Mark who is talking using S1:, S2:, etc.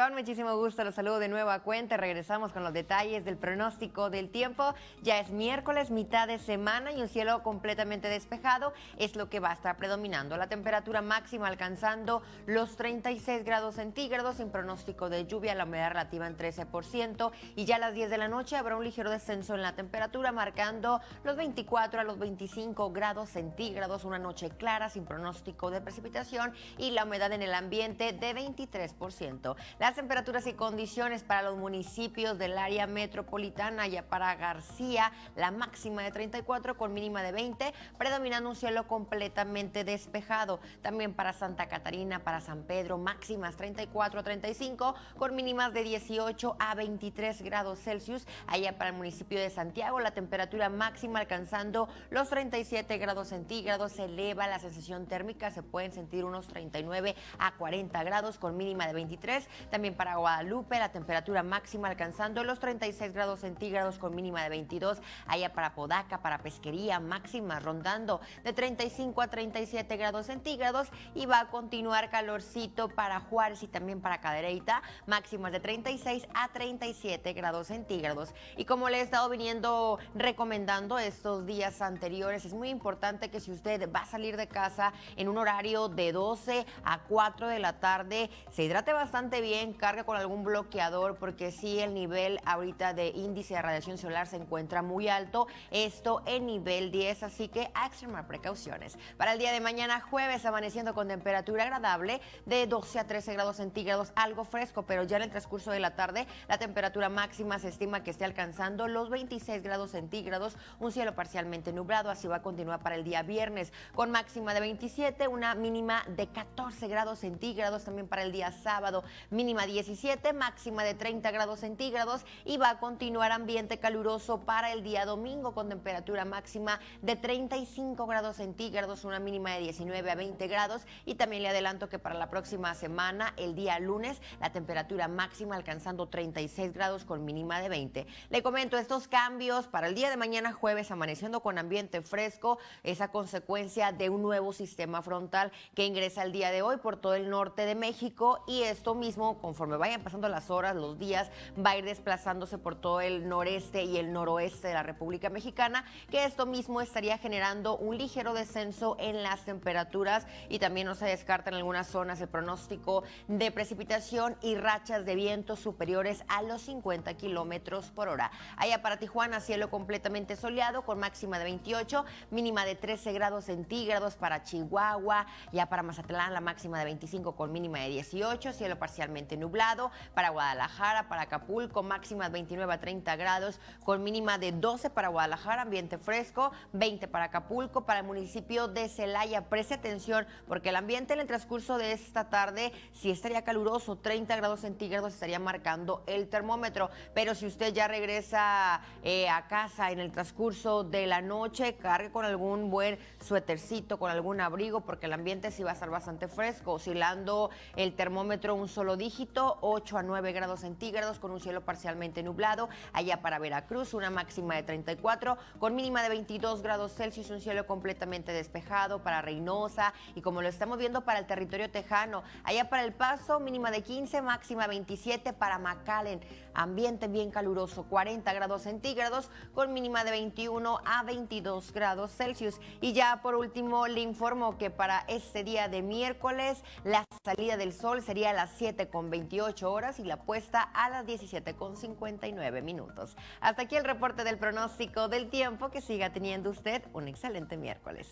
S1: Con muchísimo gusto los saludo de nuevo a cuenta. Regresamos con los detalles del pronóstico del tiempo. Ya es miércoles, mitad de semana y un cielo completamente despejado es lo que va a estar predominando. La temperatura máxima alcanzando los 36 grados centígrados sin pronóstico de lluvia, la humedad relativa en 13% y ya a las 10 de la noche habrá un ligero descenso en la temperatura marcando los 24 a los 25 grados centígrados, una noche clara sin pronóstico de precipitación y la humedad en el ambiente de 23%. Las temperaturas y condiciones para los municipios del área metropolitana, ya para García, la máxima de 34 con mínima de 20, predominando un cielo completamente despejado. También para Santa Catarina, para San Pedro, máximas 34 a 35 con mínimas de 18 a 23 grados Celsius. Allá para el municipio de Santiago, la temperatura máxima alcanzando los 37 grados centígrados, se eleva la sensación térmica, se pueden sentir unos 39 a 40 grados con mínima de 23. También para Guadalupe, la temperatura máxima alcanzando los 36 grados centígrados con mínima de 22. Allá para Podaca, para Pesquería, máxima rondando de 35 a 37 grados centígrados. Y va a continuar calorcito para Juárez y también para Cadereyta, máximas de 36 a 37 grados centígrados. Y como le he estado viniendo recomendando estos días anteriores, es muy importante que si usted va a salir de casa en un horario de 12 a 4 de la tarde, se hidrate bastante bien, carga con algún bloqueador, porque si el nivel ahorita de índice de radiación solar se encuentra muy alto, esto en nivel 10, así que a extremar precauciones. Para el día de mañana, jueves, amaneciendo con temperatura agradable de 12 a 13 grados centígrados, algo fresco, pero ya en el transcurso de la tarde, la temperatura máxima se estima que esté alcanzando los 26 grados centígrados, un cielo parcialmente nublado, así va a continuar para el día viernes, con máxima de 27, una mínima de 14 grados centígrados, también para el día sábado, mínima 17, máxima de 30 grados centígrados y va a continuar ambiente caluroso para el día domingo con temperatura máxima de 35 grados centígrados, una mínima de 19 a 20 grados y también le adelanto que para la próxima semana, el día lunes, la temperatura máxima alcanzando 36 grados con mínima de 20. Le comento estos cambios para el día de mañana jueves amaneciendo con ambiente fresco, esa consecuencia de un nuevo sistema frontal que ingresa el día de hoy por todo el norte de México y esto mismo conforme vayan pasando las horas, los días, va a ir desplazándose por todo el noreste y el noroeste de la República Mexicana, que esto mismo estaría generando un ligero descenso en las temperaturas y también no se descarta en algunas zonas el pronóstico de precipitación y rachas de viento superiores a los 50 kilómetros por hora. Allá para Tijuana, cielo completamente soleado con máxima de 28, mínima de 13 grados centígrados para Chihuahua, ya para Mazatlán la máxima de 25 con mínima de 18, cielo parcialmente nublado, para Guadalajara, para Acapulco, máxima de 29 a 30 grados, con mínima de 12 para Guadalajara, ambiente fresco, 20 para Acapulco, para el municipio de Celaya. Preste atención porque el ambiente en el transcurso de esta tarde sí estaría caluroso, 30 grados centígrados estaría marcando el termómetro, pero si usted ya regresa eh, a casa en el transcurso de la noche, cargue con algún buen suétercito, con algún abrigo, porque el ambiente sí va a estar bastante fresco, oscilando el termómetro un solo dígito, 8 a 9 grados centígrados, con un cielo parcialmente nublado. Allá para Veracruz, una máxima de 34, con mínima de 22 grados Celsius, un cielo completamente despejado para Reynosa y como lo estamos viendo para el territorio tejano. Allá para El Paso, mínima de 15, máxima 27 para McAllen. Ambiente bien caluroso, 40 grados centígrados, con mínima de 21 a 22 grados Celsius. Y ya por último, le informo que para este día de miércoles, la salida del sol sería a las 7 con 28 horas y la puesta a las 17 con 59 minutos. Hasta aquí el reporte del pronóstico del tiempo. Que siga teniendo usted un excelente miércoles.